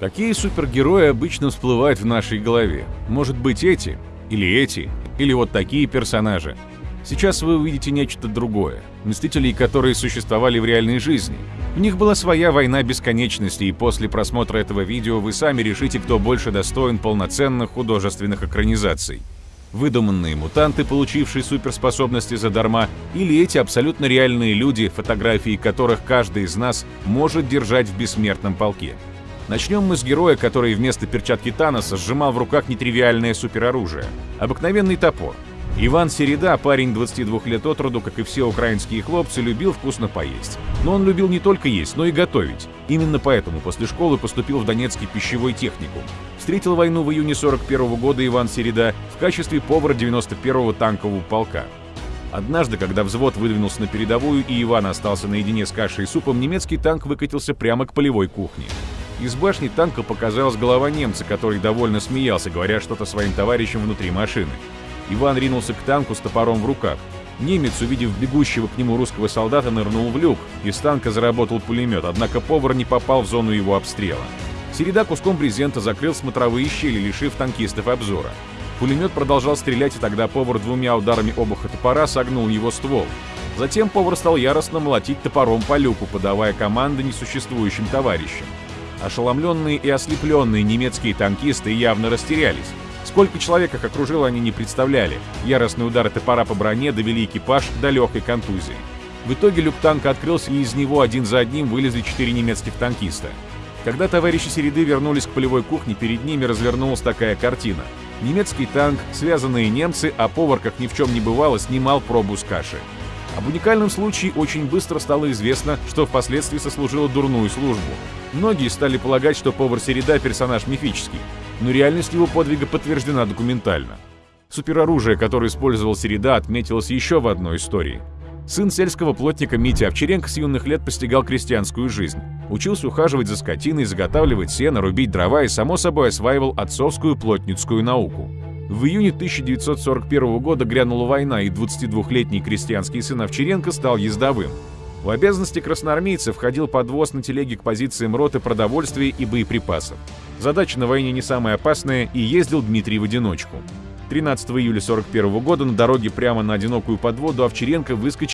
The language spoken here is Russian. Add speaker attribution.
Speaker 1: Какие супергерои обычно всплывают в нашей голове? Может быть эти? Или эти? Или вот такие персонажи? Сейчас вы увидите нечто другое. Мстителей, которые существовали в реальной жизни. У них была своя война бесконечности, и после просмотра этого видео вы сами решите, кто больше достоин полноценных художественных экранизаций. Выдуманные мутанты, получившие суперспособности задарма, или эти абсолютно реальные люди, фотографии которых каждый из нас может держать в бессмертном полке. Начнем мы с героя, который вместо перчатки Таноса сжимал в руках нетривиальное супероружие – обыкновенный топор. Иван Середа, парень 22 лет от роду, как и все украинские хлопцы, любил вкусно поесть. Но он любил не только есть, но и готовить. Именно поэтому после школы поступил в Донецкий пищевой техникум. Встретил войну в июне 41 -го года Иван Середа в качестве повара 91-го танкового полка. Однажды, когда взвод выдвинулся на передовую и Иван остался наедине с кашей и супом, немецкий танк выкатился прямо к полевой кухне. Из башни танка показалась голова немца, который довольно смеялся, говоря что-то своим товарищам внутри машины. Иван ринулся к танку с топором в руках. Немец, увидев бегущего к нему русского солдата, нырнул в люк. Из танка заработал пулемет, однако повар не попал в зону его обстрела. Середа куском брезента закрыл смотровые щели, лишив танкистов обзора. Пулемет продолжал стрелять, и тогда повар двумя ударами обуха топора согнул его ствол. Затем повар стал яростно молотить топором по люку, подавая команды несуществующим товарищам. Ошеломленные и ослепленные немецкие танкисты явно растерялись. Сколько человек их окружило, они не представляли. Яростные удары топора по броне довели экипаж до легкой контузии. В итоге люк танка открылся, и из него один за одним вылезли четыре немецких танкиста. Когда товарищи Середы вернулись к полевой кухне, перед ними развернулась такая картина. Немецкий танк, связанные немцы, а повар, как ни в чем не бывало, снимал пробу с каши. Об уникальном случае очень быстро стало известно, что впоследствии сослужило дурную службу. Многие стали полагать, что повар Середа – персонаж мифический, но реальность его подвига подтверждена документально. Супероружие, которое использовал Середа, отметилось еще в одной истории. Сын сельского плотника Митя Овчаренко с юных лет постигал крестьянскую жизнь. Учился ухаживать за скотиной, заготавливать сено, рубить дрова и, само собой, осваивал отцовскую плотницкую науку. В июне 1941 года грянула война, и 22-летний крестьянский сын Овчаренко стал ездовым. В обязанности красноармейца входил подвоз на телеге к позициям роты продовольствия и боеприпасов. Задача на войне не самая опасная, и ездил Дмитрий в одиночку. 13 июля 1941 года на дороге прямо на одинокую подводу Овчаренко выскочил